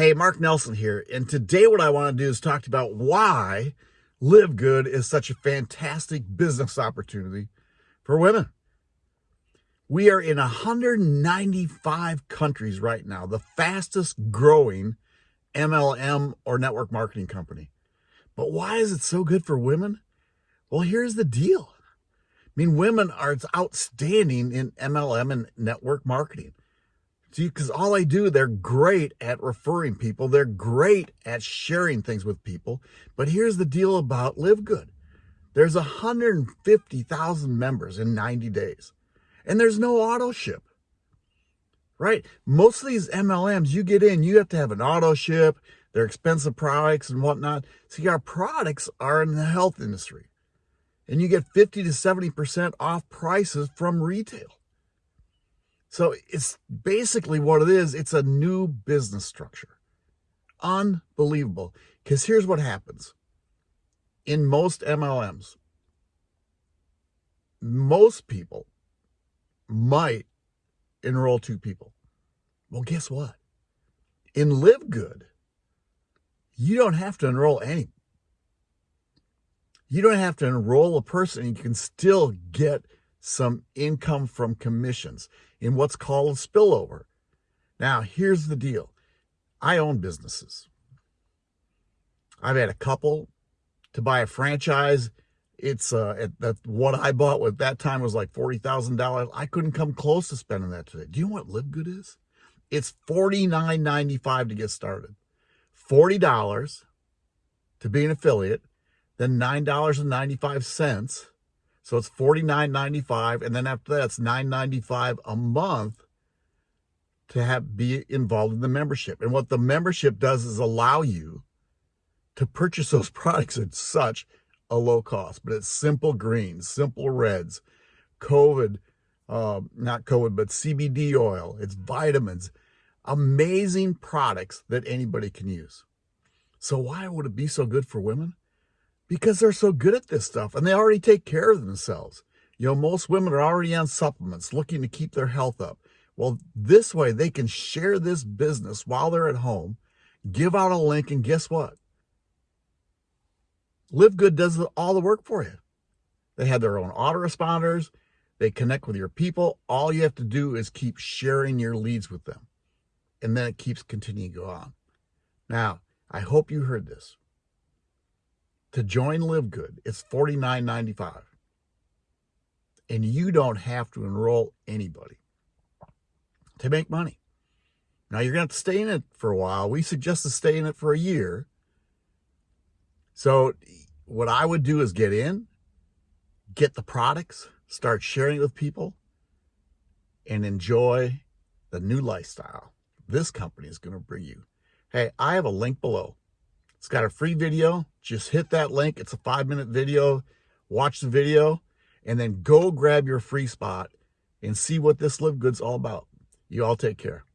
Hey, Mark Nelson here, and today what I want to do is talk about why Live Good is such a fantastic business opportunity for women. We are in 195 countries right now, the fastest growing MLM or network marketing company. But why is it so good for women? Well, here's the deal. I mean, women are outstanding in MLM and network marketing. See, because all I do, they're great at referring people. They're great at sharing things with people. But here's the deal about Live Good. There's 150,000 members in 90 days. And there's no auto ship. Right? Most of these MLMs, you get in, you have to have an auto ship. They're expensive products and whatnot. See, our products are in the health industry. And you get 50 to 70% off prices from retail. So it's basically what it is. It's a new business structure. Unbelievable. Because here's what happens. In most MLMs, most people might enroll two people. Well, guess what? In Live Good, you don't have to enroll any. You don't have to enroll a person. You can still get some income from commissions in what's called spillover. Now, here's the deal. I own businesses. I've had a couple to buy a franchise. It's uh, at, that what I bought at that time was like $40,000. I couldn't come close to spending that today. Do you know what Live Good is? It's $49.95 to get started. $40 to be an affiliate, then $9.95 so it's $49.95. And then after that, it's $9.95 a month to have be involved in the membership. And what the membership does is allow you to purchase those products at such a low cost. But it's simple greens, simple reds, COVID, uh, not COVID, but CBD oil, it's vitamins, amazing products that anybody can use. So why would it be so good for women? Because they're so good at this stuff and they already take care of themselves. You know, most women are already on supplements looking to keep their health up. Well, this way they can share this business while they're at home, give out a link, and guess what? Live Good does all the work for you. They have their own autoresponders. They connect with your people. All you have to do is keep sharing your leads with them. And then it keeps continuing to go on. Now, I hope you heard this to join Live Good, it's $49.95. And you don't have to enroll anybody to make money. Now, you're going to to stay in it for a while. We suggest to stay in it for a year. So what I would do is get in, get the products, start sharing it with people, and enjoy the new lifestyle this company is going to bring you. Hey, I have a link below. It's got a free video. Just hit that link. It's a five minute video. Watch the video and then go grab your free spot and see what this Live Good's all about. You all take care.